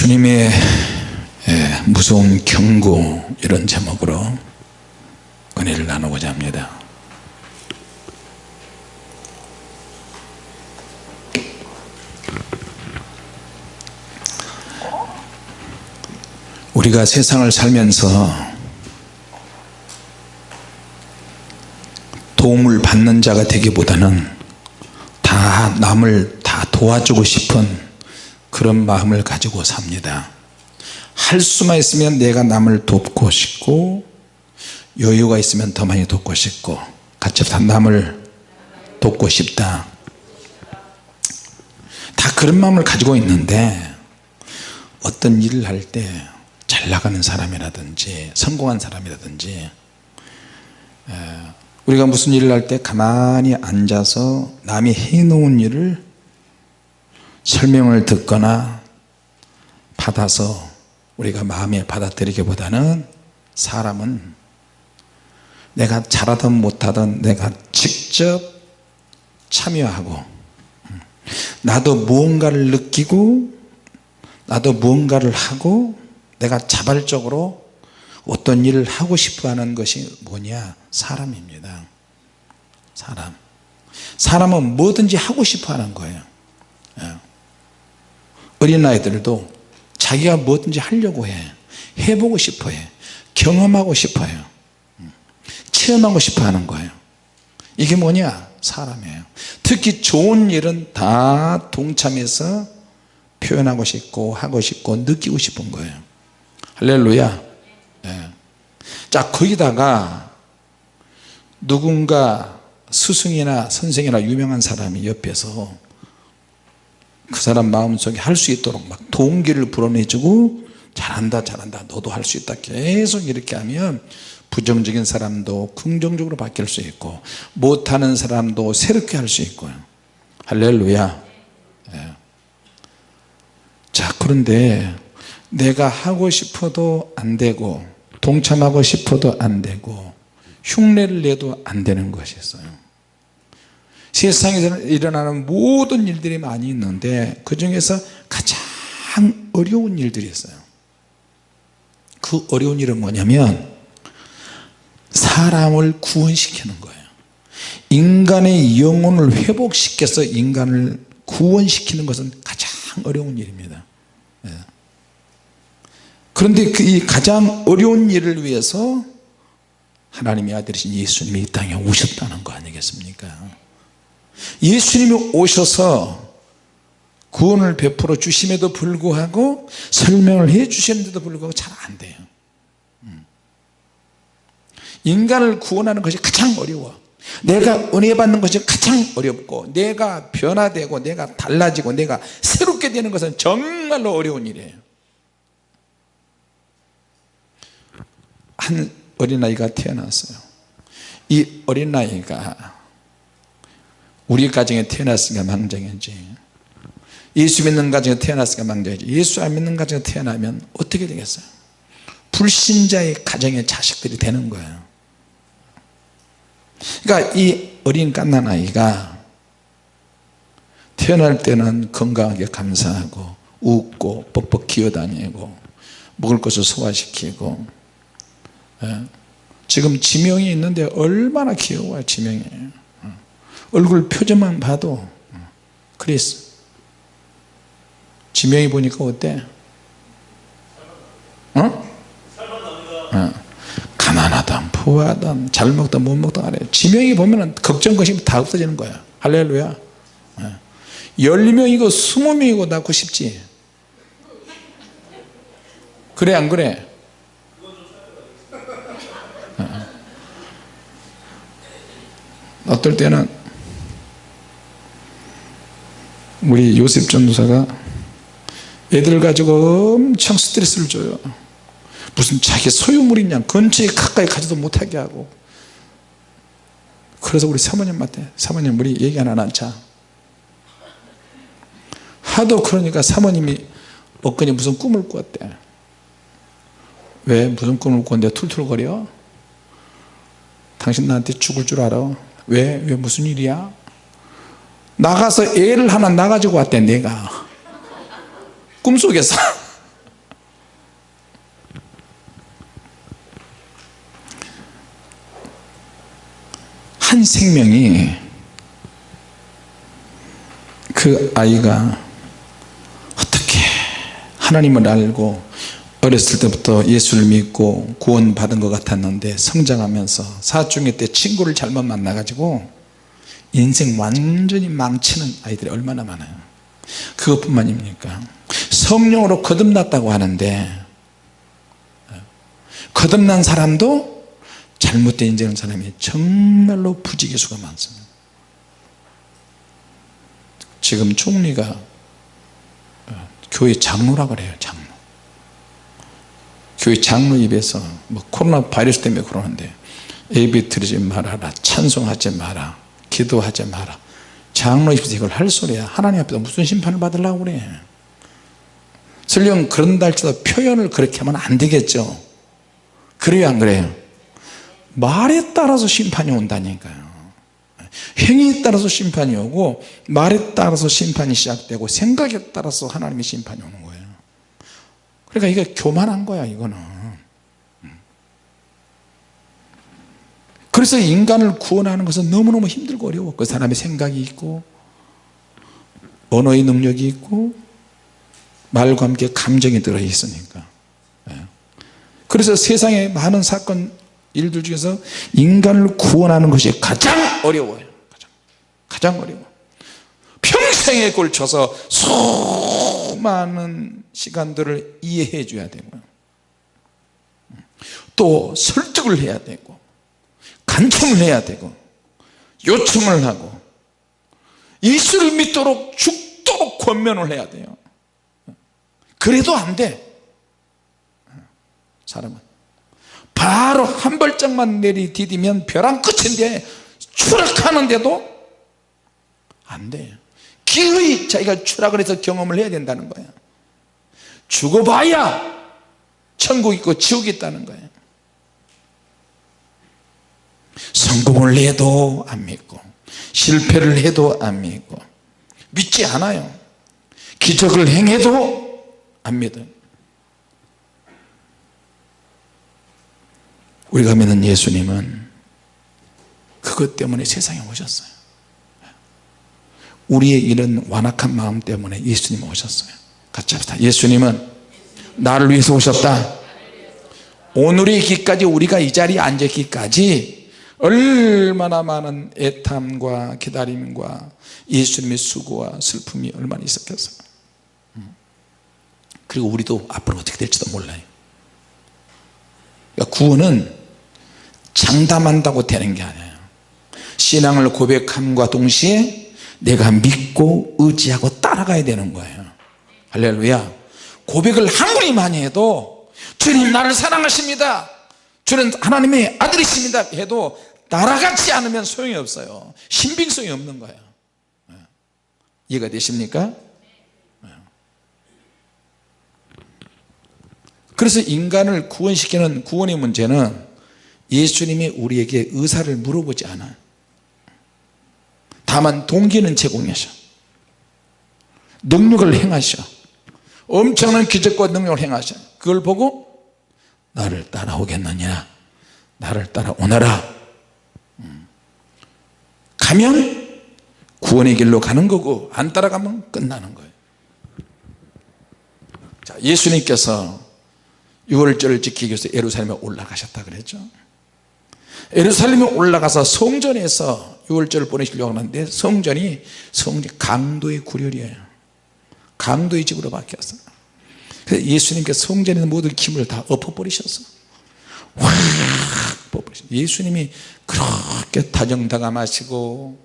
주님의 예, 무서운 경고 이런 제목으로 은혜를 나누고자 합니다. 우리가 세상을 살면서 도움을 받는 자가 되기보다는 다 남을 다 도와주고 싶은 그런 마음을 가지고 삽니다. 할 수만 있으면 내가 남을 돕고 싶고 여유가 있으면 더 많이 돕고 싶고 같이 다 남을 돕고 싶다. 다 그런 마음을 가지고 있는데 어떤 일을 할 때 잘 나가는 사람이라든지 성공한 사람이라든지 우리가 무슨 일을 할 때 가만히 앉아서 남이 해놓은 일을 설명을 듣거나 받아서 우리가 마음에 받아들이기보다는 사람은 내가 잘하든 못하든 내가 직접 참여하고 나도 무언가를 느끼고 나도 무언가를 하고 내가 자발적으로 어떤 일을 하고 싶어 하는 것이 뭐냐? 사람입니다. 사람. 사람은 뭐든지 하고 싶어 하는 거예요. 예. 어린아이들도 자기가 뭐든지 하려고 해. 해보고 싶어 해. 경험하고 싶어요. 음. 체험하고 싶어 하는 거예요. 이게 뭐냐? 사람이에요. 특히 좋은 일은 다 동참해서 표현하고 싶고 하고 싶고 느끼고 싶은 거예요. 할렐루야. 네. 자 거기다가 누군가 스승이나 선생이나 유명한 사람이 옆에서 그 사람 마음속에 할 수 있도록 막 동기를 불어내주고 잘한다 잘한다 너도 할 수 있다 계속 이렇게 하면 부정적인 사람도 긍정적으로 바뀔 수 있고 못하는 사람도 새롭게 할 수 있고요. 할렐루야. 네. 자 그런데 내가 하고 싶어도 안 되고 동참하고 싶어도 안 되고 흉내를 내도 안 되는 것이 있어요 세상에서 일어나는 모든 일들이 많이 있는데 그 중에서 가장 어려운 일들이 있어요. 그 어려운 일은 뭐냐면 사람을 구원시키는 거예요. 인간의 영혼을 회복시켜서 인간을 구원시키는 것은 가장 어려운 일입니다. 예. 그런데 그 가장 어려운 일을 위해서 하나님의 아들이신 예수님이 이 땅에 오셨다는 거 아니겠습니까 예수님이 오셔서 구원을 베풀어 주심에도 불구하고 설명을 해 주셨는데도 불구하고 잘 안 돼요. 음. 인간을 구원하는 것이 가장 어려워. 내가 은혜 받는 것이 가장 어렵고 내가 변화되고 내가 달라지고 내가 새롭게 되는 것은 정말로 어려운 일이에요. 한 어린아이가 태어났어요. 이 어린아이가 우리 가정에 태어났으니까 망정이지 예수 믿는 가정에 태어났으니까 망정이지 예수 안 믿는 가정에 태어나면 어떻게 되겠어요 불신자의 가정의 자식들이 되는 거예요 그러니까 이 어린 갓난아이가 태어날 때는 건강하게 감사하고 웃고 뻑뻑 기어다니고 먹을 것을 소화시키고 예. 지금 지명이 있는데 얼마나 귀여워요 지명이 어. 얼굴 표정만 봐도 어. 그랬어 지명이 보니까 어때? 어? 어. 가난하다 부하다 잘 먹다 못 먹다 그래 지명이 보면 걱정 것이 다 없어지는 거야 할렐루야 10명이고 20명이고 낳고 싶지 그래 안 그래 어떨 때는 우리 요셉 전도사가 애들 가지고 엄청 스트레스를 줘요. 무슨 자기 소유물이냐. 근처에 가까이 가지도 못하게 하고. 그래서 우리 사모님한테 사모님 우리 얘기 하나 나자. 하도 그러니까 사모님이 엊그제 무슨 꿈을 꾸었대. 왜? 무슨 꿈을 꿨는데 툴툴거려? 당신 나한테 죽을 줄 알아? 왜? 왜 무슨 일이야? 나가서 애를 하나 나가지고 왔대 내가. 꿈속에서. 한 생명이 그 아이가 어떻게 하나님을 알고 어렸을 때부터 예수를 믿고 구원 받은 것 같았는데 성장하면서 사춘기 때 친구를 잘못 만나가지고 인생 완전히 망치는 아이들이 얼마나 많아요. 그것뿐만입니까? 성령으로 거듭났다고 하는데 거듭난 사람도 잘못된 인생한 사람이 정말로 부지기수가 많습니다. 지금 총리가 어, 교회 장로라 그래요 장로. 교회 장로 입에서 뭐 코로나 바이러스 때문에 그러는데 예배 드리지 말아라 찬송하지 마라 기도하지 마라. 장로 입에서 이걸 할 소리야. 하나님 앞에서 무슨 심판을 받으려고 그래? 설령 그런다 할지라도 표현을 그렇게 하면 안 되겠죠. 그래요 안 그래요? 말에 따라서 심판이 온다니까요. 행위에 따라서 심판이 오고 말에 따라서 심판이 시작되고 생각에 따라서 하나님의 심판이 오는 거예요. 그러니까 이게 교만한 거야 이거는 그래서 인간을 구원하는 것은 너무너무 힘들고 어려워 그 사람의 생각이 있고 언어의 능력이 있고 말과 함께 감정이 들어 있으니까. 예. 그래서 세상에 많은 사건 일들 중에서 인간을 구원하는 것이 가장 어려워요. 가장, 가장 어려워. 평생에 걸쳐서 수많은 시간들을 이해해 줘야 되고요. 또 설득을 해야 되고 간청을 해야 되고 요청을 하고 예수를 믿도록 죽도록 권면을 해야 돼요. 그래도 안돼. 사람은 바로 한 발짝만 내리디디면 벼랑 끝인데 추락하는데도 안 돼요 기어이 자기가 추락을 해서 경험을 해야 된다는 거예요 죽어봐야 천국 있고 지옥 있다는 거예요 성공을 해도 안 믿고 실패를 해도 안 믿고 믿지 않아요. 기적을 행해도 안 믿어요. 우리가 믿는 예수님은 그것 때문에 세상에 오셨어요. 우리의 이런 완악한 마음 때문에 예수님 오셨어요. 같이 합시다. 예수님은 나를 위해서 오셨다. 오늘의 있기까지 우리가 이 자리에 앉았기까지 얼마나 많은 애탐과 기다림과 예수님의 수고와 슬픔이 얼마나 있었겠어요? 그리고 우리도 앞으로 어떻게 될지도 몰라요. 그러니까 구원은 장담한다고 되는 게 아니에요. 신앙을 고백함과 동시에 내가 믿고 의지하고 따라가야 되는 거예요. 할렐루야. 고백을 한분이 많이 해도 주님 나를 사랑하십니다. 주는 하나님의 아들이십니다 해도 따라가지 않으면 소용이 없어요 신빙성이 없는 거예요 네. 이해가 되십니까? 네. 그래서 인간을 구원시키는 구원의 문제는 예수님이 우리에게 의사를 물어보지 않아 다만 동기는 제공하셔 능력을 행하셔 엄청난 기적과 능력을 행하셔 그걸 보고 나를 따라오겠느냐 나를 따라오너라 음. 가면 구원의 길로 가는 거고 안 따라가면 끝나는 거예요. 자, 예수님께서 6월절을 지키기 위해서 예루살렘에 올라가셨다 그랬죠. 예루살렘에 올라가서 성전에서 6월절을 보내시려고 하는데 성전이 성전 강도의 구렬이에요. 강도의 집으로 바뀌었어요 그래서 예수님께서 성전에 모든 기물을 다 엎어버리셨어 확 엎어버리셨어 예수님이 그렇게 다정다감하시고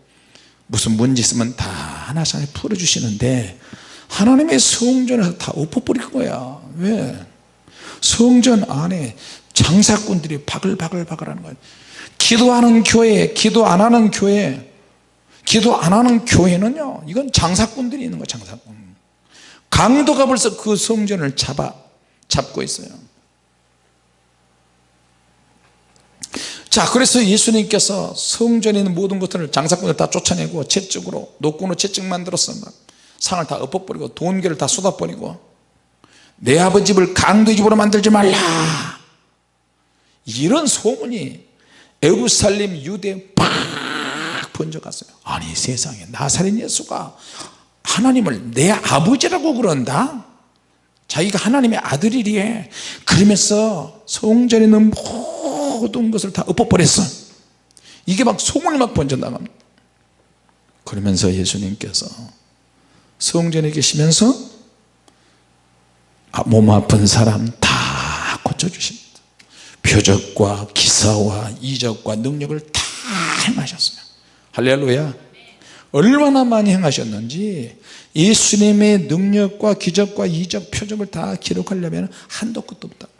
무슨 문제 있으면 다 하나씩 풀어주시는데 하나님의 성전을 다 엎어버릴 거야. 왜? 성전 안에 장사꾼들이 바글바글바글 하는 거예요 기도하는 교회 기도 안 하는 교회. 기도 안 하는 교회는요 이건 장사꾼들이 있는 거예요 장사꾼. 강도가 벌써 그 성전을 잡아 잡고 있어요 자 그래서 예수님께서 성전에 있는 모든 것들을 장사꾼을 다 쫓아내고 채찍으로 노끈으로 채찍 만들었어 막 상을 다 엎어버리고 돈계를 다 쏟아버리고 내 아버지 집을 강도의 집으로 만들지 말라. 이런 소문이 에루살렘 유대 팍 번져갔어요. 아니 세상에 나사렛 예수가 하나님을 내 아버지라고 그런다? 자기가 하나님의 아들이리에 그러면서 성전에 있는 모든 것을 다 엎어버렸어. 이게 막 소문이 막 번져나갑니다. 그러면서 예수님께서 성전에 계시면서 아, 몸 아픈 사람 다 고쳐주십니다. 표적과 기사와 이적과 능력을 다 행하셨어요 할렐루야. 얼마나 많이 행하셨는지 예수님의 능력과 기적과 이적 표적을 다 기록하려면 한도 끝도 없다고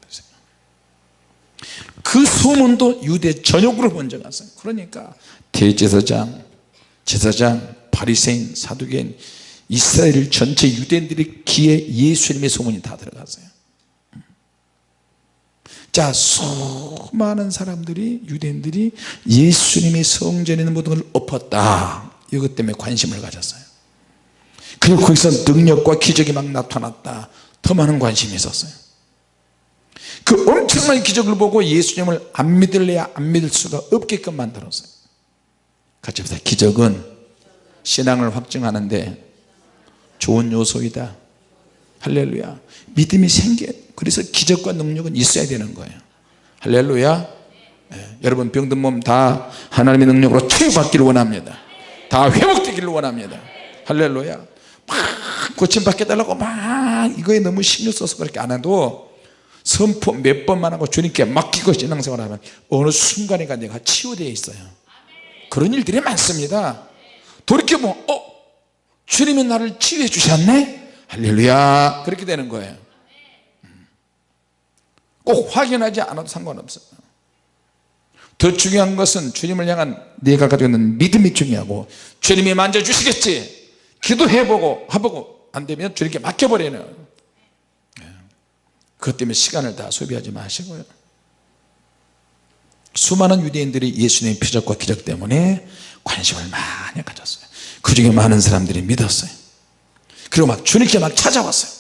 그 소문도 유대 전역으로 번져 갔어요 그러니까 대제사장 제사장 바리새인 사두개인 이스라엘 전체 유대인들의 귀에 예수님의 소문이 다 들어갔어요. 자 수많은 사람들이 유대인들이 예수님이 성전에 있는 모든 걸 엎었다. 이것 때문에 관심을 가졌어요. 그리고 거기서 능력과 기적이 막 나타났다. 더 많은 관심이 있었어요 그 엄청난 기적을 보고 예수님을 안 믿을래야 안 믿을 수가 없게끔 만들었어요. 같이 봅시다. 기적은 신앙을 확증하는데 좋은 요소이다. 할렐루야. 믿음이 생겨. 그래서 기적과 능력은 있어야 되는 거예요. 할렐루야. 예, 여러분 병든 몸 다 하나님의 능력으로 치유받기를 원합니다. 다 회복되기를 원합니다. 할렐루야. 막 고침받게 달라고 막 이거에 너무 신경 써서 그렇게 안 해도 선포 몇 번만 하고 주님께 맡기고 신앙생활 하면 어느 순간에가 내가 치유되어 있어요 그런 일들이 많습니다 돌이켜보면 어? 주님이 나를 치유해 주셨네? 할렐루야 그렇게 되는 거예요 꼭 확인하지 않아도 상관없어요 더 중요한 것은 주님을 향한 내가 가지고 있는 믿음이 중요하고 주님이 만져주시겠지 기도해보고 해보고 안되면 주님께 맡겨버리는 예. 그것 때문에 시간을 다 소비하지 마시고요. 수많은 유대인들이 예수님의 표적과 기적 때문에 관심을 많이 가졌어요. 그 중에 많은 사람들이 믿었어요. 그리고 막 주님께 막 찾아왔어요.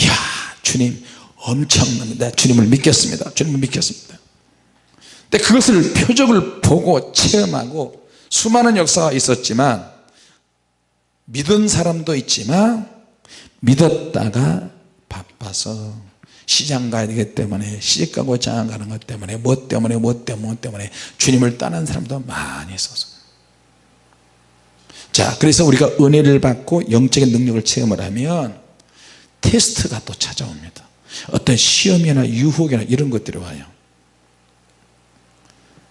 이야 주님 엄청납니다. 주님을 믿겠습니다. 주님을 믿겠습니다. 근데 그것을 표적을 보고 체험하고 수많은 역사가 있었지만 믿은 사람도 있지만 믿었다가 바빠서 시장 가야 되기 때문에 시집 가고 장안 가는 것 때문에 뭐 때문에 뭐 때문에 뭐 때문에 주님을 떠난 사람도 많이 있어서. 자 그래서 우리가 은혜를 받고 영적인 능력을 체험을 하면 테스트가 또 찾아옵니다. 어떤 시험이나 유혹이나 이런 것들이 와요.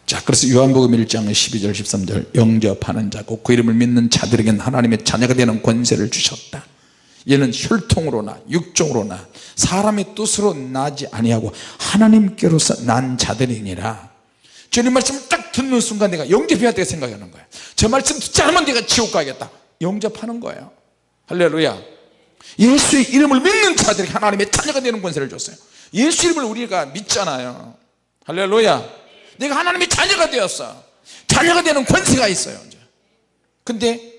자 그래서 요한복음 1장 12절 13절 영접하는 자고 그 이름을 믿는 자들에게는 하나님의 자녀가 되는 권세를 주셨다 얘는 혈통으로나 육종으로나 사람의 뜻으로 나지 아니하고 하나님께로서 난 자들이니라. 주님 말씀을 딱 듣는 순간 내가 영접해야 되게 생각하는 거야. 저 말씀 듣지 않으면 내가 지옥 가겠다. 영접하는 거예요. 할렐루야. 예수의 이름을 믿는 자들에게 하나님의 자녀가 되는 권세를 줬어요. 예수 이름을 우리가 믿잖아요. 할렐루야. 내가 하나님의 자녀가 되었어. 자녀가 되는 권세가 있어요. 근데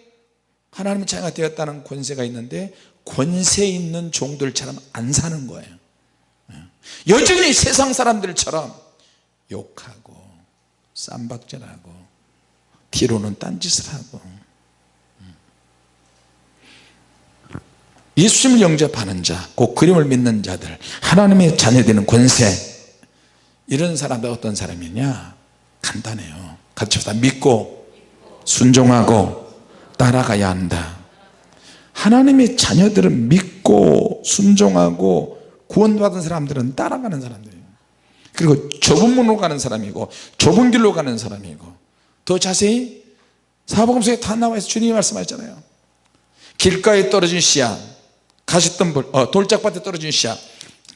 하나님의 자녀가 되었다는 권세가 있는데 권세 있는 종들처럼 안 사는 거예요. 여전히 세상 사람들처럼 욕하고 쌈박질하고 뒤로는 딴짓을 하고. 예수님을 영접하는 자, 그 그림을 믿는 자들 하나님의 자녀되는 권세 이런 사람들 어떤 사람이냐? 간단해요. 같이 다 믿고 순종하고 따라가야 한다 하나님의 자녀들은 믿고 순종하고 구원받은 사람들은 따라가는 사람들이에요. 그리고 좁은 문으로 가는 사람이고 좁은 길로 가는 사람이고 더 자세히 사복음서에 다 나와있어. 주님이 말씀하셨잖아요. 길가에 떨어진 씨앗 어, 돌짝밭에 떨어진 씨앗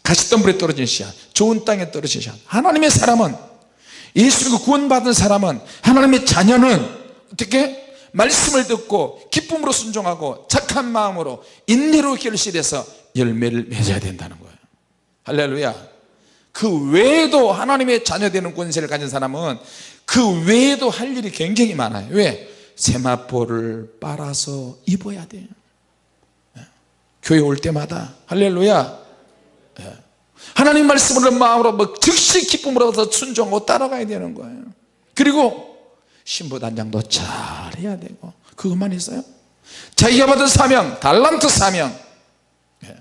가시덤불에 떨어진 씨앗 좋은 땅에 떨어진 씨앗. 하나님의 사람은 예수님과 구원받은 사람은 하나님의 자녀는 어떻게 말씀을 듣고 기쁨으로 순종하고 착한 마음으로 인내로 결실해서 열매를 맺어야 된다는 거예요. 할렐루야. 그 외에도 하나님의 자녀 되는 권세를 가진 사람은 그 외에도 할 일이 굉장히 많아요. 왜? 세마포를 빨아서 입어야 돼요 예. 교회 올 때마다. 할렐루야. 예. 하나님 말씀을 마음으로 뭐 즉시 기쁨으로 서 순종하고 따라가야 되는 거예요. 그리고 신부단장도 잘해야 되고. 그것만 있어요? 자기가 받은 사명 달란트 사명. 예.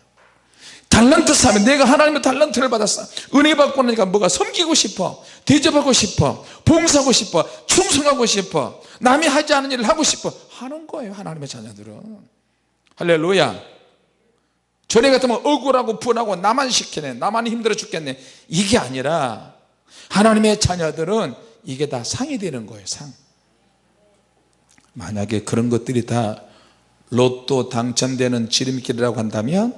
달란트 사명. 내가 하나님의 달란트를 받았어. 은혜 받고 나니까 뭐가 섬기고 싶어? 대접하고 싶어? 봉사하고 싶어? 충성하고 싶어? 남이 하지 않은 일을 하고 싶어? 하는 거예요 하나님의 자녀들은. 할렐루야. 전에 같으면 억울하고 분하고 나만 시키네 나만 힘들어 죽겠네. 이게 아니라 하나님의 자녀들은 이게 다 상이 되는 거예요 상. 만약에 그런 것들이 다 로또 당첨되는 지름길이라고 한다면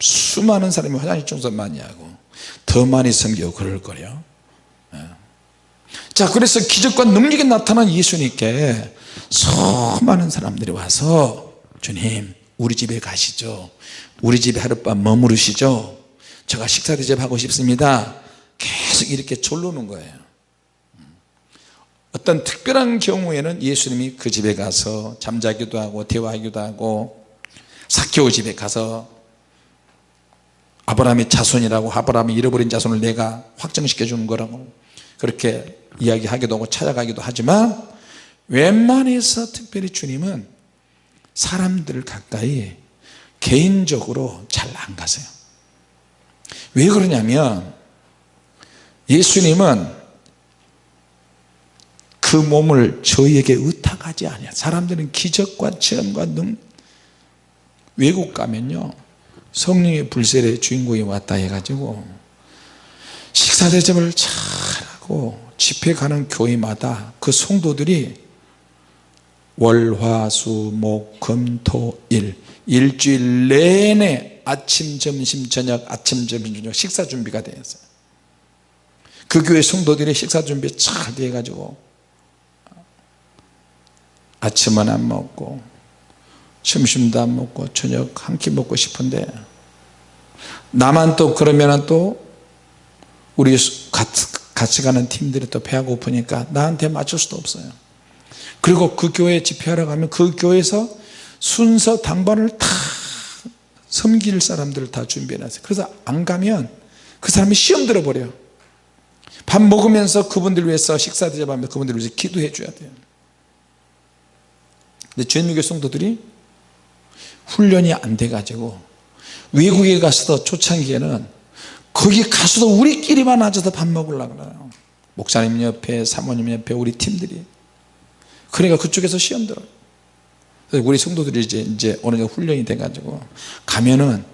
수많은 사람이 화장실 청소 많이 하고 더 많이 섬기고 그럴 거예요. 예. 자 그래서 기적과 능력이 나타난 예수님께 수많은 사람들이 와서 주님 우리 집에 가시죠. 우리 집에 하룻밤 머무르시죠. 제가 식사 대접하고 싶습니다. 계속 이렇게 졸르는 거예요 어떤 특별한 경우에는 예수님이 그 집에 가서 잠자기도 하고 대화하기도 하고 사케오 집에 가서 아브라함의 자손이라고 아브라함이 잃어버린 자손을 내가 확정시켜 주는 거라고 그렇게 이야기하기도 하고 찾아가기도 하지만 웬만해서 특별히 주님은 사람들을 가까이 개인적으로 잘 안 가세요. 왜 그러냐면 예수님은 그 몸을 저희에게 의탁하지 않아요 사람들은 기적과 체험과 능. 외국 가면요 성령의 불세례 주인공이 왔다 해가지고 식사 대접을 잘하고 집회 가는 교회마다 그 성도들이 월화수목금토일 일주일 내내 아침 점심 저녁 아침 점심 저녁 식사 준비가 되어 있어요. 그 교회 성도들이 식사 준비 잘 되어 가지고 아침은 안 먹고 점심도 안 먹고 저녁 한 끼 먹고 싶은데 나만 또 그러면 또 우리 같이 가는 팀들이 또 배가 고프니까 나한테 맞출 수도 없어요. 그리고 그 교회 집회하러 가면 그 교회에서 순서 당번을 다 섬길 사람들을 다 준비해놨어요. 그래서 안 가면 그 사람이 시험 들어버려요. 밥 먹으면서 그분들 위해서 식사 대접하면서 그분들 위해서 기도해 줘야 돼요 근데 주님교 성도들이 훈련이 안 돼 가지고 외국에 가서도 초창기에는 거기 가서도 우리끼리만 앉아서 밥 먹으려고 그래요. 목사님 옆에 사모님 옆에 우리 팀들이. 그러니까 그쪽에서 시험 들어요. 우리 성도들이 이제, 이제 어느 정도 훈련이 돼 가지고 가면은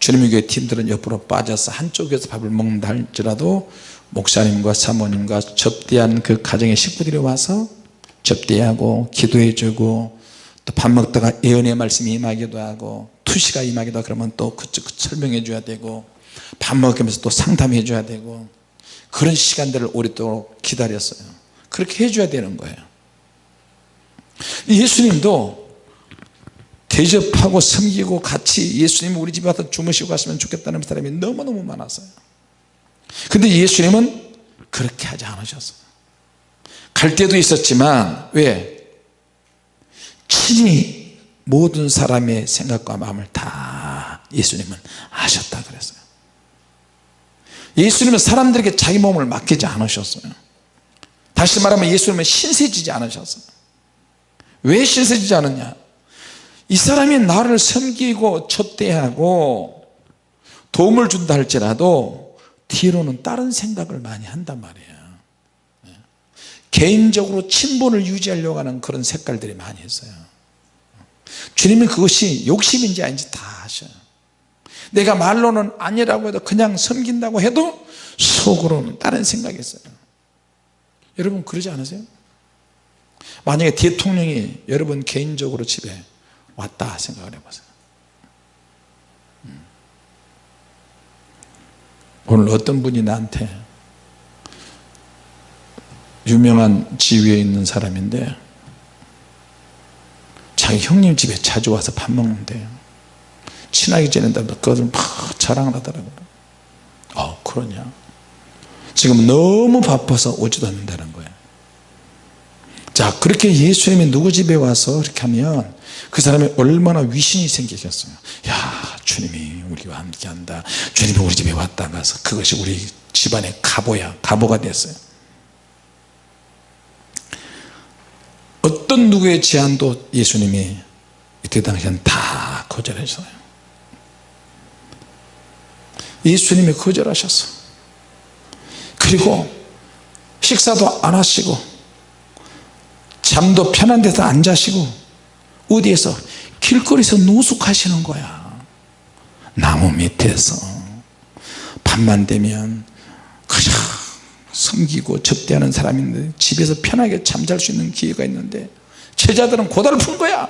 주님의 교회 팀들은 옆으로 빠져서 한쪽에서 밥을 먹는다 할지라도 목사님과 사모님과 접대한 그 가정의 식구들이 와서 접대하고 기도해 주고 또 밥 먹다가 예언의 말씀이 임하기도 하고 투시가 임하기도 하고 그러면 또 그쪽 설명해 줘야 되고 밥 먹으면서 또 상담해 줘야 되고 그런 시간들을 오랫도록 기다렸어요. 그렇게 해줘야 되는 거예요. 예수님도 대접하고 섬기고 같이 예수님 우리 집에 와서 주무시고 갔으면 좋겠다는 사람이 너무너무 많았어요. 근데 예수님은 그렇게 하지 않으셨어요. 갈 때도 있었지만 왜? 친히 모든 사람의 생각과 마음을 다 예수님은 아셨다 그랬어요. 예수님은 사람들에게 자기 몸을 맡기지 않으셨어요. 다시 말하면 예수님은 신세지지 않으셨어요. 왜 신세지지 않았냐? 이 사람이 나를 섬기고 첩대하고 도움을 준다 할지라도 뒤로는 다른 생각을 많이 한단 말이에요. 개인적으로 친분을 유지하려고 하는 그런 색깔들이 많이 있어요 주님은 그것이 욕심인지 아닌지 다 아셔요 내가 말로는 아니라고 해도 그냥 섬긴다고 해도 속으로는 다른 생각이 있어요 여러분 그러지 않으세요? 만약에 대통령이 여러분 개인적으로 집에 왔다 생각을 해보세요 음. 오늘 어떤 분이 나한테 유명한 지위에 있는 사람인데 자기 형님 집에 자주 와서 밥 먹는데요 친하게 지낸다면 그것을 막 자랑을 하더라고요. 어 그러냐? 지금 너무 바빠서 오지도 않는다는 거예요. 자 그렇게 예수님이 누구 집에 와서 이렇게 하면 그 사람이 얼마나 위신이 생기겠어요. 야 주님이 우리와 함께 한다. 주님이 우리 집에 왔다 가서 그것이 우리 집안의 가보야 가보가 됐어요 어떤 누구의 제안도 예수님이 이때 당시엔 다 거절했어요. 예수님이 거절하셨어. 그리고 식사도 안 하시고 잠도 편한 데서 안 자시고 어디에서 길거리에서 노숙하시는 거야. 나무 밑에서. 밤만 되면 그냥 섬기고 접대하는 사람인데 집에서 편하게 잠잘 수 있는 기회가 있는데 제자들은 고달픈 거야.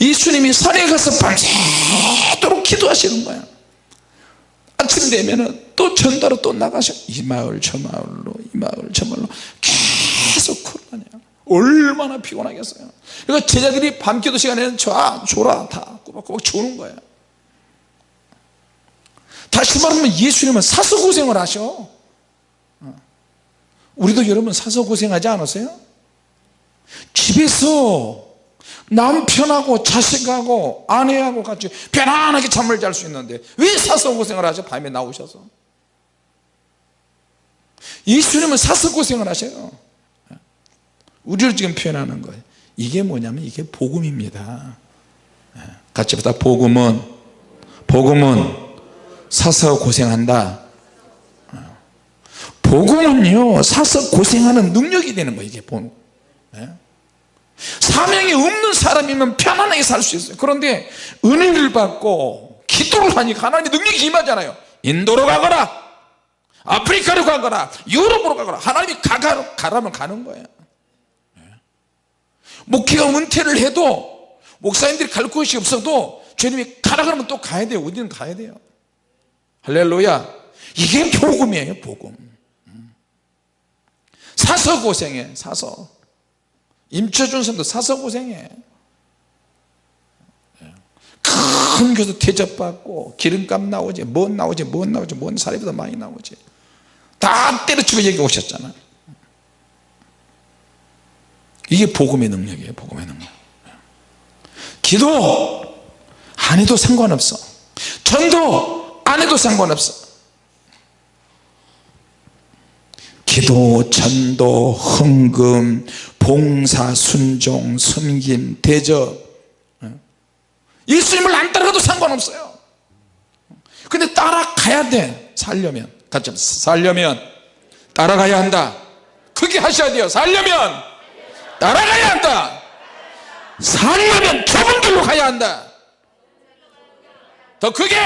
예수님이 산에 가서 밤새도록 기도하시는 거야. 아침 되면 또 전도로 또 나가셔. 이 마을 저 마을로 이 마을 저 마을로 계속 걸어다녀 얼마나 피곤하겠어요. 그러니까 제자들이 밤기도 시간에는 줘 줘라. 다 꼬박꼬박 주는 거야. 다시 말하면 예수님은 사서 고생을 하셔. 우리도 여러분 사서 고생하지 않으세요? 집에서 남편하고 자식하고 아내하고 같이 편안하게 잠을 잘 수 있는데 왜 사서 고생을 하죠? 밤에 나오셔서. 예수님은 사서 고생을 하셔요. 우리를 지금 표현하는 거예요. 이게 뭐냐면 이게 복음입니다. 같이 보다 복음은 복음은 사서 고생한다. 복음은요 사서 고생하는 능력이 되는 거예요 이게 복음 사명이 없는 사람이면 편안하게 살 수 있어요. 그런데 은혜를 받고 기도를 하니까 하나님의 능력이 임하잖아요. 인도로 가거나 아프리카로 가거나 유럽으로 가거나 하나님이 가가, 가라면 가는 거예요. 목회가 은퇴를 해도 목사님들이 갈 곳이 없어도 주님이 가라 그러면 또 가야 돼요. 어디는 가야 돼요. 할렐루야. 이게 복음이에요 복음. 사서 고생해 사서 임철준 선도 사서 고생해. 큰 교도 대접받고 기름값 나오지 뭔 나오지 뭔 나오지 뭔 사례보다 많이 나오지. 다 때려치고 여기 오셨잖아. 이게 복음의 능력이에요 복음의 능력. 기도 안 해도 상관없어. 전도 안 해도 상관없어 기도, 전도, 헌금, 봉사, 순종, 섬김, 대접. 예수님을 안 따라가도 상관없어요. 근데 따라가야 돼 살려면. 같이 살려면. 따라가야 한다. 크게 하셔야 돼요. 살려면. 따라가야 한다. 살려면 좁은 길로 가야 한다. 더 크게.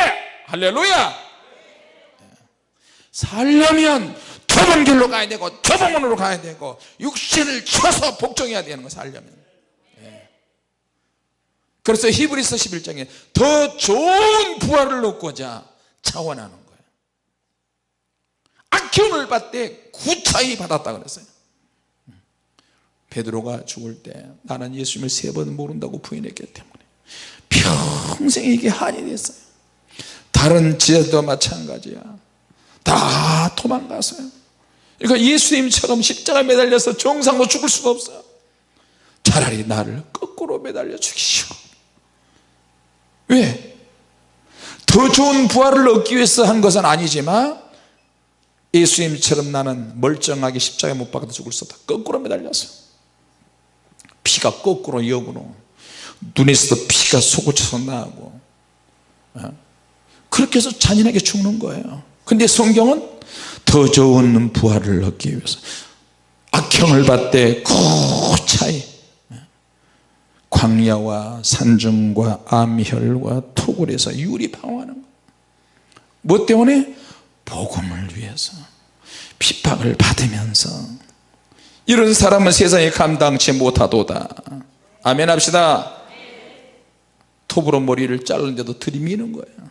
할렐루야. 살려면 좁은 길로 가야 되고 좁은 문으로 가야 되고 육신을 쳐서 복종해야 되는 거 살려면. 예. 그래서 히브리서 11장에 더 좋은 부활을 얻고자 차원하는 거예요. 악기운을 받되 구차히 받았다 그랬어요. 베드로가 죽을 때 나는 예수님을 세 번 모른다고 부인했기 때문에 평생 이게 한이 됐어요. 다른 지혜도 마찬가지야. 다 도망갔어요 그러니까 예수님처럼 십자가 매달려서 정상으로 죽을 수가 없어요. 차라리 나를 거꾸로 매달려 죽이시오 왜? 더 좋은 부활을 얻기 위해서 한 것은 아니지만 예수님처럼 나는 멀쩡하게 십자가에 못 박아도 죽을 수 없다. 거꾸로 매달렸어 피가 거꾸로 역으로 눈에서도 피가 솟구쳐서 나고. 어? 그렇게 해서 잔인하게 죽는 거예요. 근데 성경은 더 좋은 부활을 얻기 위해서. 악형을 받되 고차이. 광야와 산중과 암혈과 토굴에서 유리방황하는 뭐 때문에? 복음을 위해서. 핍박을 받으면서. 이런 사람은 세상에 감당치 못하도다. 아멘 합시다. 톱으로 머리를 자르는데도 들이미는 거예요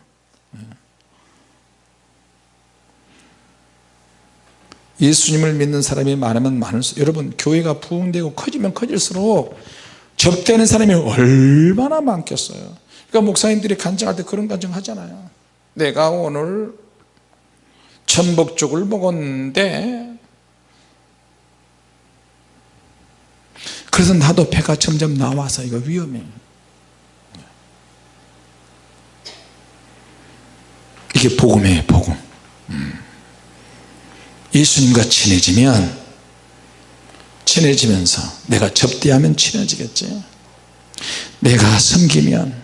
예수님을 믿는 사람이 많으면 많을수록 여러분 교회가 부흥되고 커지면 커질수록 접대는 사람이 얼마나 많겠어요? 그러니까 목사님들이 간증할 때 그런 간증 하잖아요. 내가 오늘 전복죽을 먹었는데 그래서 나도 배가 점점 나와서 이거 위험해. 이게 복음이에요 복음. 음. 예수님과 친해지면 친해지면서 내가 접대하면 친해지겠지. 내가 섬기면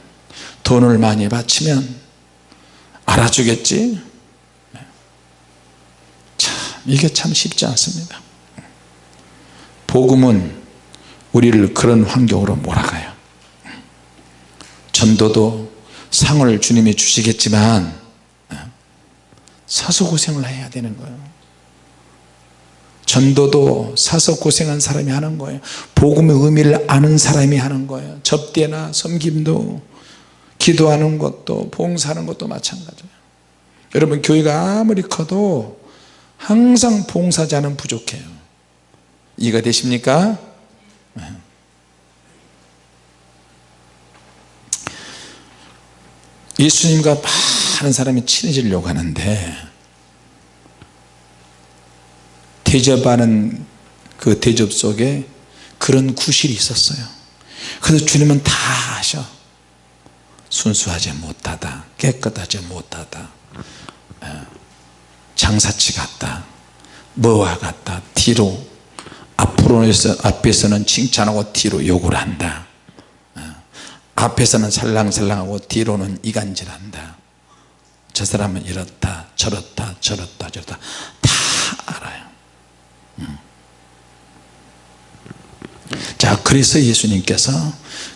돈을 많이 바치면 알아주겠지. 참 이게 참 쉽지 않습니다. 복음은 우리를 그런 환경으로 몰아가요. 전도도 상을 주님이 주시겠지만 사서 고생을 해야 되는 거예요 전도도 사서 고생한 사람이 하는 거예요 복음의 의미를 아는 사람이 하는 거예요 접대나 섬김도 기도하는 것도 봉사하는 것도 마찬가지예요 여러분 교회가 아무리 커도 항상 봉사자는 부족해요 이해가 되십니까? 네. 예수님과 많은 사람이 친해지려고 하는데 대접하는 그 대접 속에 그런 구실이 있었어요. 그래서 주님은 다 하셔. 순수하지 못하다 깨끗하지 못하다 어, 장사치 같다 뭐와 같다 뒤로 앞으로서 앞에서는 칭찬하고 뒤로 욕을 한다 어, 앞에서는 살랑살랑하고 뒤로는 이간질한다. 저 사람은 이렇다 저렇다 저렇다 저렇다. 다 알아요. 음. 자 그래서 예수님께서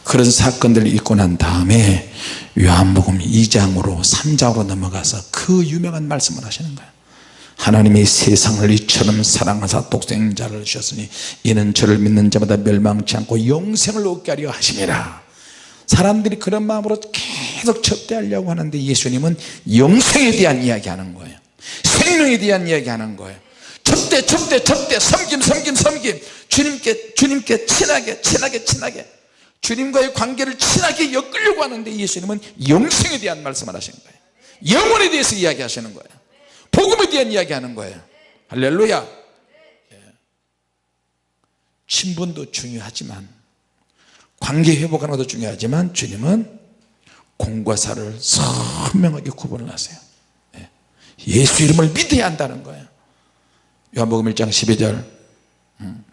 그런 사건들을 있고 난 다음에 요한복음 2장으로 3장으로 넘어가서 그 유명한 말씀을 하시는 거예요. 하나님이 세상을 이처럼 사랑하사 독생자를 주셨으니 이는 저를 믿는 자마다 멸망치 않고 영생을 얻게 하려 하심이라. 사람들이 그런 마음으로 계속 접대하려고 하는데 예수님은 영생에 대한 이야기 하는 거예요. 생명에 대한 이야기 하는 거예요 접대 접대 접대 섬김 섬김 섬김. 주님께 주님께 친하게 친하게 친하게. 주님과의 관계를 친하게 엮으려고 하는데 예수님은 영생에 대한 말씀을 하시는 거예요. 영혼에 대해서 이야기하시는 거예요. 복음에 대한 이야기하는 거예요. 할렐루야. 예. 친분도 중요하지만 관계 회복하는 것도 중요하지만 주님은 공과 사를 선명하게 구분을 하세요. 예. 예수 이름을 믿어야 한다는 거예요 요한복음 1장 12절. 음.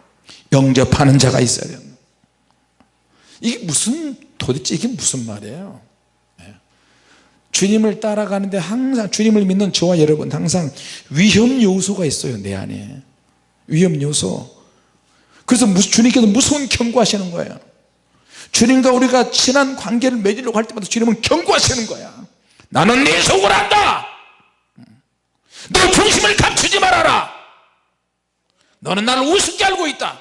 영접하는 자가 있어야 된다. 이게 무슨 도대체 이게 무슨 말이에요? 네. 주님을 따라가는데 항상 주님을 믿는 저와 여러분 항상 위험 요소가 있어요 내 안에. 위험 요소. 그래서 주님께서 무서운 경고하시는 거예요. 주님과 우리가 친한 관계를 맺으려고 할 때마다 주님은 경고하시는 거야. 나는 네 속을 안다! 너 중심을 감추지 말아라 너는 나를 우습게 알고 있다.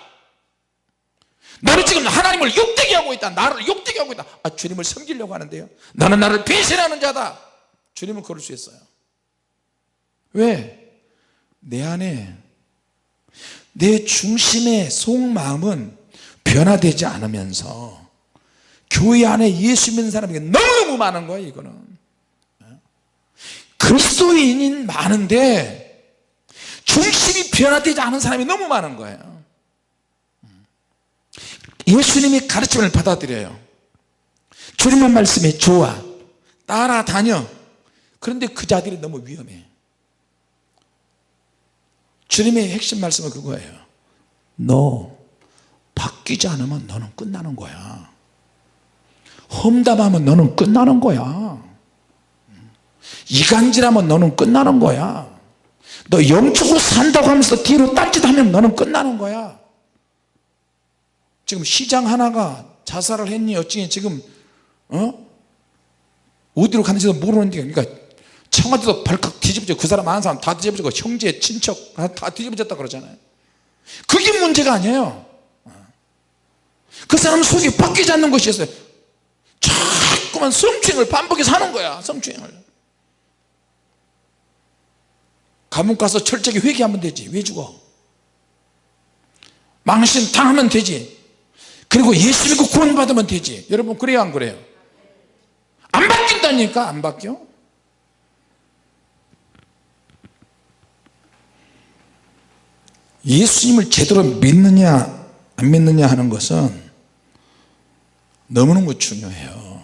너는 지금 하나님을 욕되게 하고 있다. 나를 욕되게 하고 있다. 아 주님을 섬기려고 하는데요. 나는 나를 배신하는 자다. 주님은 그럴 수 있어요. 왜? 내 안에 내 중심의 속마음은 변화되지 않으면서 교회 안에 예수 믿는 사람이 너무 많은 거예요 이거는. 그리스도인인 많은데 중심이 변화되지 않은 사람이 너무 많은 거예요. 예수님이 가르침을 받아들여요. 주님의 말씀이 좋아. 따라다녀. 그런데 그 자들이 너무 위험해. 주님의 핵심 말씀은 그거예요. 너 바뀌지 않으면 너는 끝나는 거야. 험담하면 너는 끝나는 거야. 이간질하면 너는 끝나는 거야 너 영적으로 산다고 하면서 뒤로 딴짓하면 너는 끝나는 거야. 지금 시장 하나가 자살을 했니 어찌니 지금 어? 어디로 갔는지도 모르는데 그러니까 청와대도 발칵 뒤집어져. 그 사람 아는 사람 다 뒤집어지고 형제 친척 다 뒤집어졌다 그러잖아요. 그게 문제가 아니에요. 그 사람 속이 바뀌지 않는 것이었어요. 자꾸만 성추행을 반복해서 하는 거야 성추행을 감옥 가서 철저하게 회개하면 되지. 왜 죽어? 망신 당하면 되지. 그리고 예수 믿고 구원 받으면 되지. 여러분 그래요 안 그래요? 안 바뀐다니까 안 바뀌어? 예수님을 제대로 믿느냐 안 믿느냐 하는 것은 너무너무 중요해요.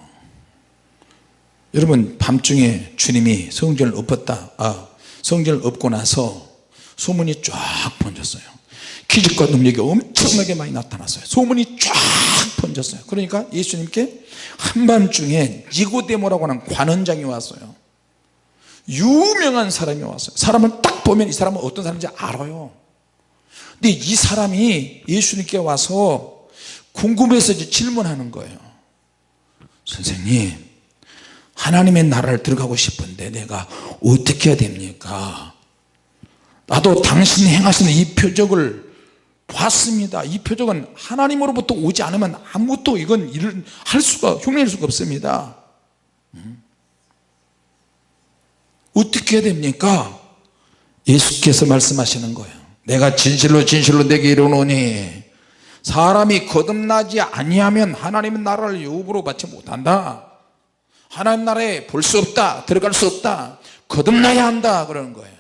여러분 밤중에 주님이 성전을 엎었다. 아, 성전을 엎고 나서 소문이 쫙 번졌어요. 기적과 능력이 엄청나게 많이 나타났어요. 소문이 쫙 번졌어요. 그러니까 예수님께 한밤중에 니고데모라고 하는 관원장이 왔어요. 유명한 사람이 왔어요. 사람을 딱 보면 이 사람은 어떤 사람인지 알아요. 근데 이 사람이 예수님께 와서 궁금해서 질문하는 거예요. 선생님 하나님의 나라를 들어가고 싶은데 내가 어떻게 해야 됩니까? 나도 당신이 행하시는 이 표적을 봤습니다. 이 표적은 하나님으로부터 오지 않으면 아무것도 이건 일을 할 수가 흉내낼 수가 없습니다. 음. 어떻게 해야 됩니까? 예수께서 말씀하시는 거예요. 내가 진실로 진실로 내게 이르노니 사람이 거듭나지 아니하면 하나님의 나라를 유업으로 받지 못한다 하나님 나라에 볼 수 없다 들어갈 수 없다 거듭나야 한다 그러는 거예요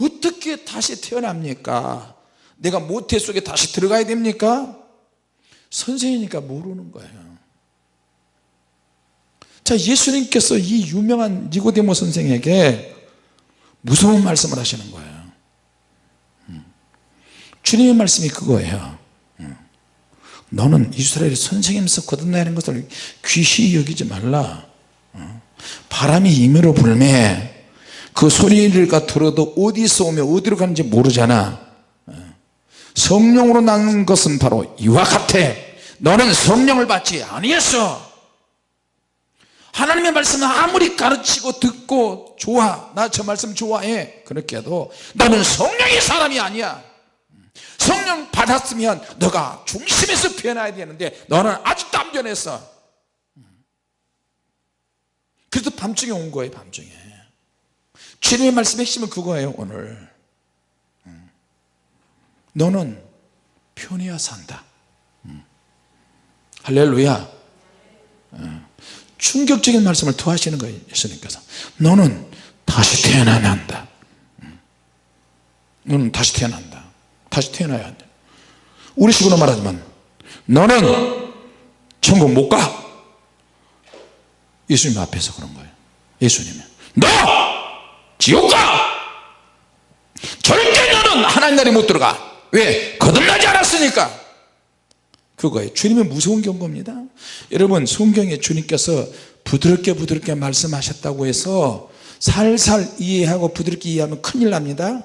어떻게 다시 태어납니까 내가 모태 속에 다시 들어가야 됩니까 선생이니까 모르는 거예요 자 예수님께서 이 유명한 니고데모 선생에게 무서운 말씀을 하시는 거예요 음. 주님의 말씀이 그거예요 음. 너는 이스라엘 선생님서 거듭나는 것을 귀시 여기지 말라 어. 바람이 임으로 불매 그 소리를 들어도 어디서 오며 어디로 가는지 모르잖아. 어. 성령으로 나는 것은 바로 이와 같아. 너는 성령을 받지 아니했어. 하나님의 말씀은 아무리 가르치고 듣고 좋아 나 저 말씀 좋아해. 그렇게 해도 너는 성령의 사람이 아니야. 성령 받았으면 너가 중심에서 변해야 되는데 너는 아직도 안 변했어 그래서 밤중에 온 거예요 밤중에. 주님의 말씀의 핵심은 그거예요 오늘. 너는 편해야 산다. 할렐루야. 충격적인 말씀을 더 하시는 거예요 예수님께서. 너는 다시 태어나야 한다. 너는 다시 태어난다. 다시 태어나야 한다. 우리식으로 말하자면 너는 천국 못가 예수님 앞에서 그런 거예요. 예수님이 너 지옥 가! 절대 너는 하나님 나라에 못 들어가. 왜? 거듭나지 않았으니까. 그거예요. 주님은 무서운 경고입니다. 여러분 성경에 주님께서 부드럽게 부드럽게 말씀하셨다고 해서 살살 이해하고 부드럽게 이해하면 큰일 납니다.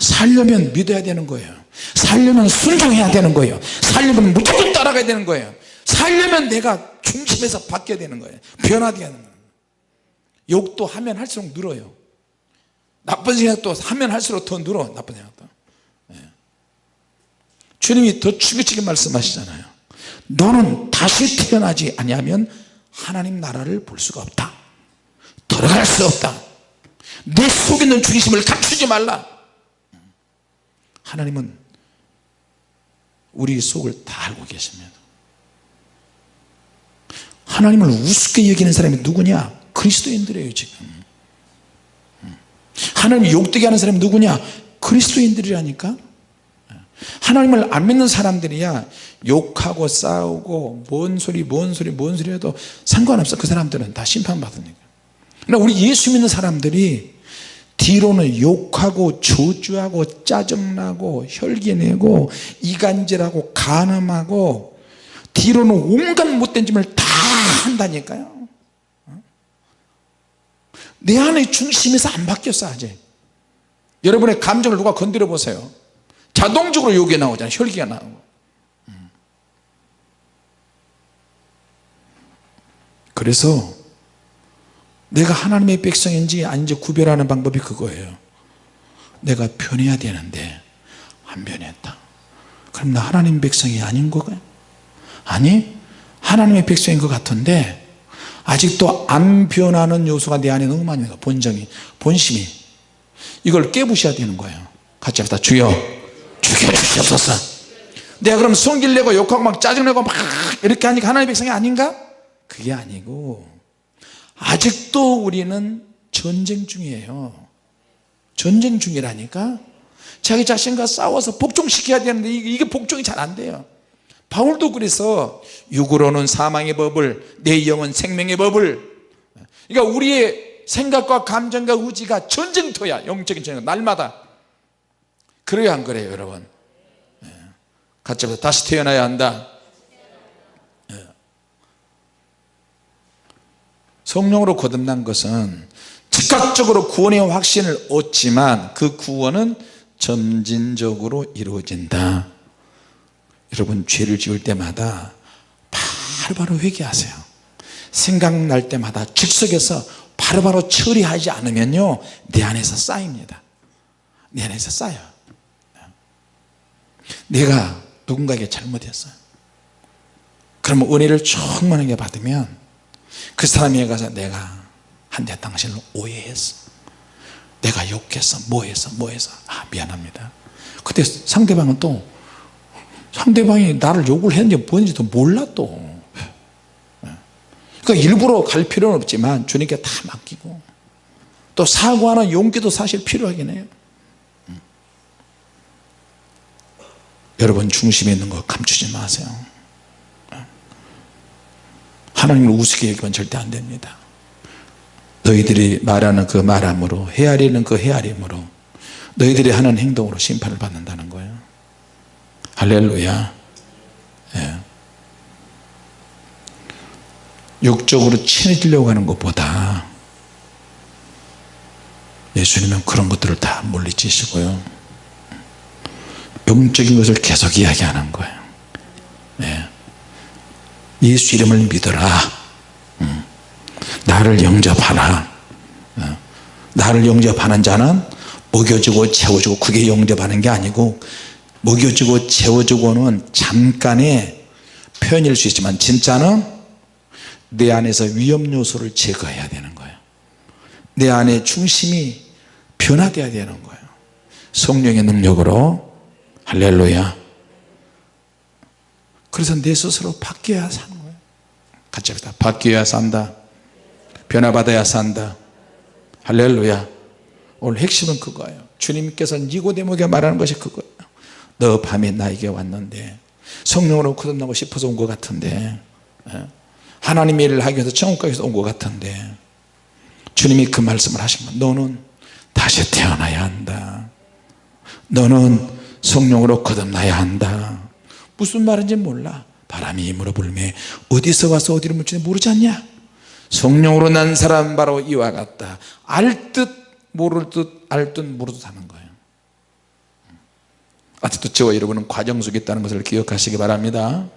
살려면 믿어야 되는 거예요. 살려면 순종해야 되는 거예요. 살려면 무조건 따라가야 되는 거예요 살려면 내가 중심에서 바뀌어야 되는 거예요. 변화되야 되는 거예요. 욕도 하면 할수록 늘어요. 나쁜 생각도 하면 할수록 더 늘어 나쁜 생각도. 주님이 더 충격적인 말씀하시잖아요. 너는 다시 태어나지 아니하면 하나님 나라를 볼 수가 없다. 들어갈 수 없다. 내 속에 있는 중심을 감추지 말라. 하나님은 우리 속을 다 알고 계십니다 하나님을 우습게 여기는 사람이 누구냐? 그리스도인들이에요 지금. 하나님 욕되게 하는 사람이 누구냐? 그리스도인들이라니까? 하나님을 안 믿는 사람들이야. 욕하고 싸우고 뭔 소리 뭔 소리 뭔 소리 해도 상관없어. 그 사람들은 다 심판받으니까. 그러나 우리 예수 믿는 사람들이 뒤로는 욕하고 저주하고 짜증나고 혈기내고 이간질하고 간음하고 뒤로는 온갖 못된 짓을 다 한다니까요. 내 안의 중심에서 안 바뀌었어 아직. 여러분의 감정을 누가 건드려 보세요. 자동적으로 욕이 나오잖아요. 혈기가 나오고. 음. 그래서 내가 하나님의 백성인지 아닌지 구별하는 방법이 그거예요. 내가 변해야 되는데 안 변했다. 그럼 나 하나님 백성이 아닌 거가요 아니 하나님의 백성인 것 같은데 아직도 안 변하는 요소가 내 안에 너무 많이 있어 본정이 본심이. 이걸 깨부셔야 되는 거예요. 같이 합시다. 주여 죽여주시옵소서. 내가 그럼 성질내고 욕하고 막 짜증내고 막 이렇게 하니까 하나님의 백성이 아닌가? 그게 아니고 아직도 우리는 전쟁 중이에요. 전쟁 중이라니까 자기 자신과 싸워서 복종시켜야 되는데 이게 복종이 잘 안 돼요 바울도 그래서 육으로는 사망의 법을 내 영은 생명의 법을 그러니까 우리의 생각과 감정과 의지가 전쟁터야 영적인 전쟁 날마다. 그래요 안 그래요 여러분. 예. 같이 해서 다시 태어나야 한다. 예. 성령으로 거듭난 것은 즉각적으로 구원의 확신을 얻지만 그 구원은 점진적으로 이루어진다 여러분 죄를 지을 때마다 바로바로 회개하세요. 생각날 때마다 즉석에서 바로바로 처리하지 않으면요 내 안에서 쌓입니다. 내 안에서 쌓여 내가 누군가에게 잘못했어요. 그러면 은혜를 충만하게 받으면 그 사람에게 가서 내가 한때 당신을 오해했어. 내가 욕했어. 뭐했어? 뭐해서 아 미안합니다. 그때 상대방은 또 상대방이 나를 욕을 했는지 뭐했는지도 몰라 또. 그러니까 일부러 갈 필요는 없지만 주님께 다 맡기고 또 사과하는 용기도 사실 필요하긴 해요. 음. 여러분 중심에 있는 거 감추지 마세요. 하나님을 우습게 여기면 절대 안 됩니다. 너희들이 말하는 그 말함으로 헤아리는 그 헤아림으로 너희들이 하는 행동으로 심판을 받는다는 거예요 할렐루야 예. 육적으로 친해지려고 하는 것보다 예수님은 그런 것들을 다 물리치시고요 영적인 것을 계속 이야기하는 거예요 예. 예수 이름을 믿어라 음. 나를 영접하라 어. 나를 영접하는 자는 먹여주고 채워주고 그게 영접하는 게 아니고 먹여주고 채워주고는 잠깐의 표현일 수 있지만 진짜는 내 안에서 위험 요소를 제거해야 되는 거예요. 내 안에 중심이 변화되어야 되는 거예요. 성령의 능력으로. 할렐루야. 그래서 내 스스로 바뀌어야 사는 거예요. 같이 합시다. 바뀌어야 산다. 변화받아야 산다. 할렐루야. 오늘 핵심은 그거예요. 주님께서 니고데모에게 말하는 것이 그거예요 너 밤에 나에게 왔는데 성령으로 거듭나고 싶어서 온 것 같은데 예? 하나님의 일을 하기 위해서 천국까지 온 것 같은데 주님이 그 말씀을 하신 거 너는 다시 태어나야 한다. 너는 성령으로 거듭나야 한다. 무슨 말인지 몰라. 바람이 힘으로 불매. 어디서 와서 어디로 묻지 모르지 않냐? 성령으로 난 사람 바로 이와 같다. 알 듯 모를 듯 알 듯 모를 듯 하는 거예요 아직도 저와 여러분은 과정 속에 있다는 것을 기억하시기 바랍니다.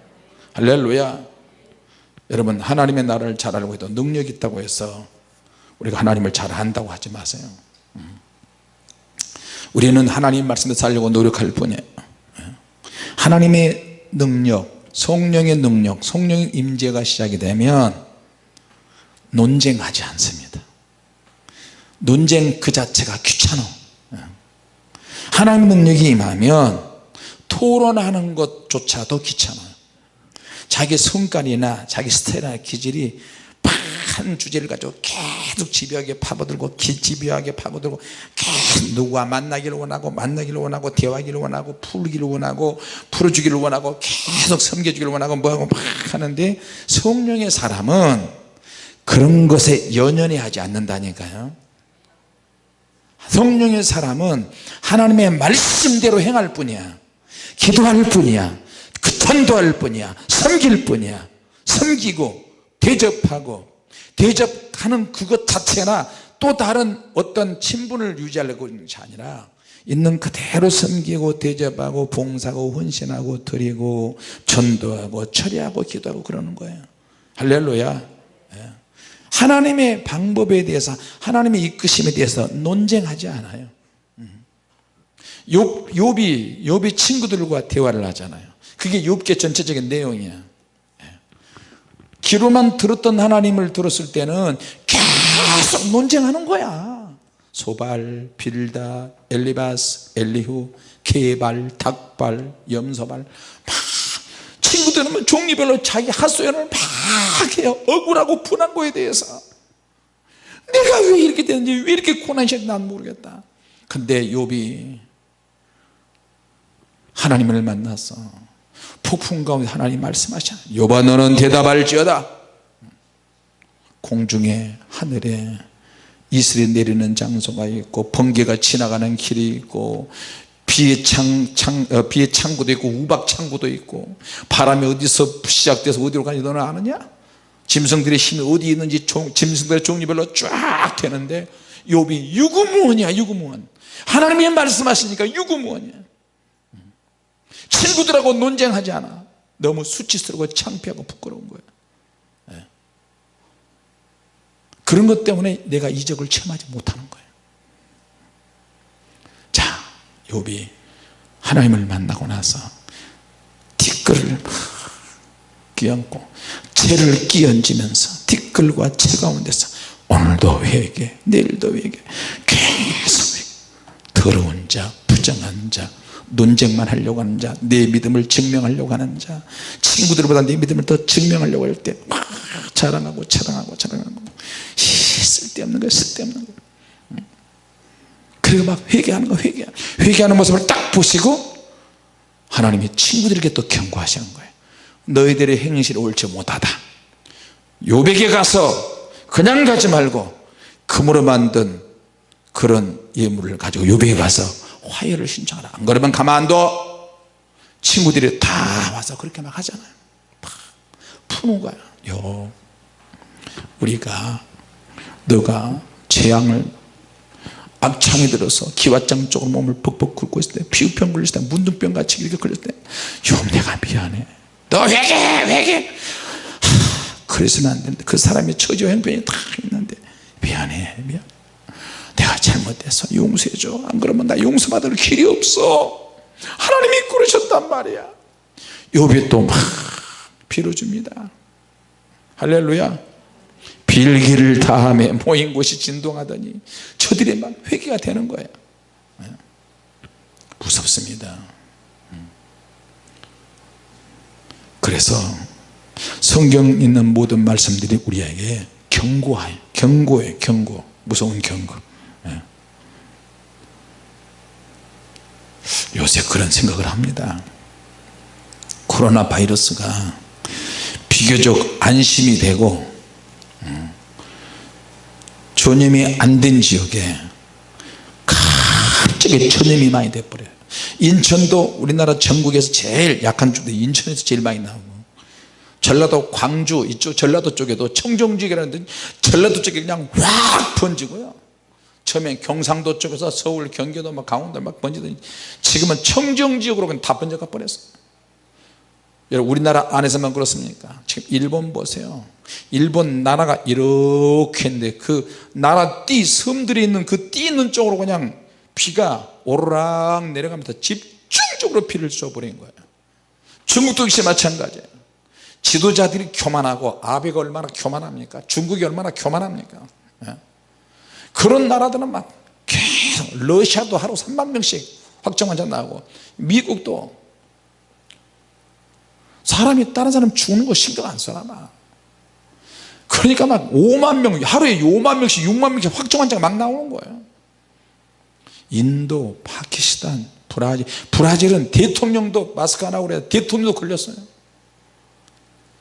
할렐루야. 여러분 하나님의 나라를 잘 알고 해도 능력이 있다고 해서 우리가 하나님을 잘 안다고 하지 마세요. 음. 우리는 하나님 말씀에 살려고 노력할 뿐이에요. 하나님의 능력 성령의 능력 성령의 임재가 시작이 되면 논쟁하지 않습니다. 논쟁 그 자체가 귀찮아 하나님 능력이 임하면 토론하는 것조차도 귀찮아요. 자기 성깔이나 자기 스타일이나 기질이 한 주제를 가지고 계속 집요하게 파고들고 집요하게 파고들고 계속 누구와 만나기를 원하고 만나기를 원하고 대화하기를 원하고 풀기를 원하고 풀어주기를 원하고 계속 섬겨주기를 원하고 뭐하고 막 하는데 성령의 사람은 그런 것에 연연해 하지 않는다니까요 성령의 사람은 하나님의 말씀대로 행할 뿐이야. 기도할 뿐이야. 그 전도할 뿐이야. 섬길 뿐이야. 섬기고 대접하고 대접하는 그것 자체나 또 다른 어떤 친분을 유지하려고 하는 것이 아니라 있는 그대로 섬기고 대접하고 봉사하고 헌신하고 드리고 전도하고 처리하고 기도하고 그러는 거예요. 할렐루야. 예. 하나님의 방법에 대해서 하나님의 이끄심에 대해서 논쟁하지 않아요. 음. 욥, 욥이 욥이 친구들과 대화를 하잖아요. 그게 욥계 전체적인 내용이야. 귀로만 들었던 하나님을 들었을 때는 계속 논쟁하는 거야. 소발, 빌다, 엘리바스, 엘리후, 개발, 닭발, 염소발. 막 친구들은 뭐 종류별로 자기 핫소연을 막 해요. 억울하고 분한 거에 대해서. 내가 왜 이렇게 되는지 왜 이렇게 고난이 난 모르겠다. 근데 욥이 하나님을 만났어 폭풍 가운데 하나님 말씀하시잖 여봐 너는 대답할지어다. 공중에 하늘에 이슬이 내리는 장소가 있고 번개가 지나가는 길이 있고 비의 창, 창 어, 비의 창고도 있고 우박 창고도 있고 바람이 어디서 시작돼서 어디로 가는지 너는 아느냐? 짐승들의 힘이 어디 있는지 종, 짐승들의 종류별로 쫙 되는데 욥이 유구무원이야 유구무원. 하나님이 말씀하시니까 유구무원이야. 친구들하고 논쟁하지 않아. 너무 수치스럽고 창피하고 부끄러운 거야. 예. 그런 것 때문에 내가 이적을 체험하지 못하는 거예요 자 욥이 하나님을 만나고 나서 티끌을 끼얹고 채를 끼얹으면서 티끌과 채 가운데서 오늘도 회개 내일도 회개 계속 회개 더러운 자 부정한 자 논쟁만 하려고 하는 자내 믿음을 증명하려고 하는 자 친구들보다 내 믿음을 더 증명하려고 할 때 막 자랑하고 자랑하고 자랑하고 쓸데없는 거야 쓸데없는 거 그리고 막 회개하는 거 회개 회개하는 모습을 딱 보시고 하나님이 친구들에게 또 경고하시는 거예요. 너희들의 행실이 옳지 못하다. 요백에 가서 그냥 가지 말고 금으로 만든 그런 예물을 가지고 요백에 가서 화해를 신청하라. 안 그러면 가만둬. 친구들이 다 와서 그렇게 막 하잖아요. 막 푸는 거야. 요 우리가 너가 재앙을 악창이 들어서 기왓장 쪽으로 몸을 벅벅 긁고 있을 때 피부병 걸렸을 때 문둥병 같이 이렇게 걸렸을 때요 내가 미안해. 너 회개 회개 하, 그래서는 안 된다 그 사람의 처지와 형편이 다 있는데 미안해 미안. 내가 잘못해서 용서해줘. 안 그러면 나 용서받을 길이 없어. 하나님이 그러셨단 말이야. 요비 또막 빌어줍니다. 할렐루야 빌기를 다함에 모인 곳이 진동하더니 저들의 막 회개가 되는 거예요 예. 무섭습니다 음. 그래서 성경 있는 모든 말씀들이 우리에게 경고해 경고해 경고 무서운 경고 예. 요새 그런 생각을 합니다 코로나 바이러스가 비교적 안심이 되고 전염이 안 된 지역에 갑자기 전염이 많이 돼버려요. 인천도 우리나라 전국에서 제일 약한 쪽도 인천에서 제일 많이 나오고 전라도 광주 이쪽 전라도 쪽에도 청정지역이라는 전라도 쪽에 그냥 확 번지고요. 처음엔 경상도 쪽에서 서울 경기도 막 강원도 막 번지더니 지금은 청정지역으로 다 번져가 버렸어요 여러분 우리나라 안에서만 그렇습니까? 지금 일본 보세요. 일본 나라가 이렇게 했는데 그 나라 띠 섬들이 있는 그 띠 있는 쪽으로 그냥 비가 오르락 내려가면서 집중적으로 비를 쏘버린 거예요. 중국도 역시 마찬가지예요. 지도자들이 교만하고 아베가 얼마나 교만합니까? 중국이 얼마나 교만합니까? 예? 그런 나라들은 막 계속 러시아도 하루 3만 명씩 확정 환자 나오고 미국도 사람이 다른 사람 죽는 거 신경 안 써나 봐 그러니까 막 5만 명 하루에 5만 명씩 6만 명씩 확정 환자가 막 나오는 거예요. 인도 파키스탄 브라질. 브라질은 대통령도 마스크 안 하고 그래 대통령도 걸렸어요.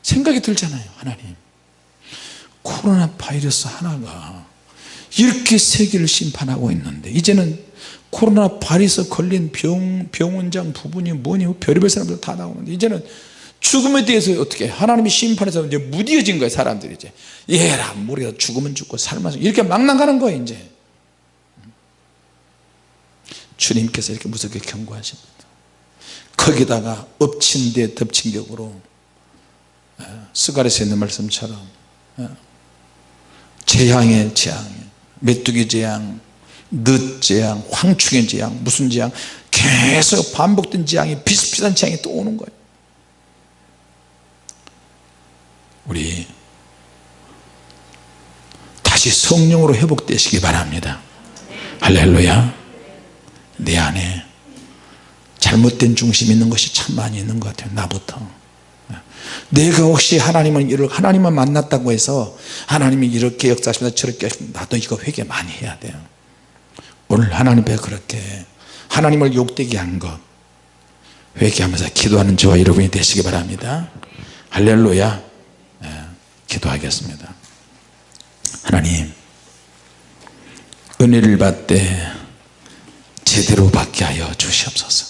생각이 들잖아요 하나님. 코로나 바이러스 하나가 이렇게 세계를 심판하고 있는데 이제는 코로나 바이러스 걸린 병, 병원장 부분이 뭐니? 별의별 사람들 다 나오는데 이제는 죽음에 대해서 어떻게 하나님이 심판해서 이제 무디어진 거예요 사람들이 이제. 얘라 모르겠 죽으면 죽고 살면 이렇게 막 나가는 거예요 이제. 주님께서 이렇게 무섭게 경고하십니다. 거기다가 엎친 데 덮친 격으로 예, 스가랴서 있는 말씀처럼 예, 재앙의 재앙 메뚜기 재앙 늦 재앙 황충의 재앙 무슨 재앙 계속 반복된 재앙이 비슷비슷한 재앙이 또 오는 거예요 우리 다시 성령으로 회복되시기 바랍니다. 할렐루야. 내 안에 잘못된 중심 있는 것이 참 많이 있는 것 같아요. 나부터. 내가 혹시 하나님을 이렇게 하나님만 만났다고 해서 하나님이 이렇게 역사하십니다. 저렇게 나도 이거 회개 많이 해야 돼요. 오늘 하나님 왜 그렇게 하나님을 욕되게 한 것 회개하면서 기도하는 저와 여러분이 되시기 바랍니다. 할렐루야 기도하겠습니다. 하나님 은혜를 받되 제대로 받게 하여 주시옵소서.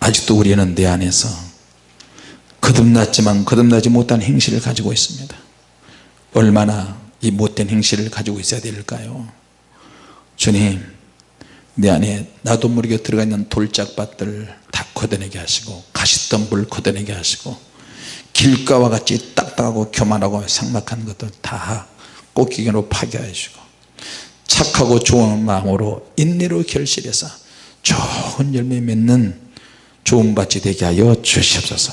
아직도 우리는 내 안에서 거듭났지만 거듭나지 못한 행실을 가지고 있습니다. 얼마나 이 못된 행실을 가지고 있어야 될까요? 주님 내 안에 나도 모르게 들어가 있는 돌짝밭들을 다 걷어내게 하시고 가시덤불 걷어내게 하시고 길가와 같이 딱딱하고 교만하고 상막한 것들 다 꽃기계로 파괴하시고 착하고 좋은 마음으로 인내로 결실해서 좋은 열매 맺는 좋은 밭이 되게 하여 주시옵소서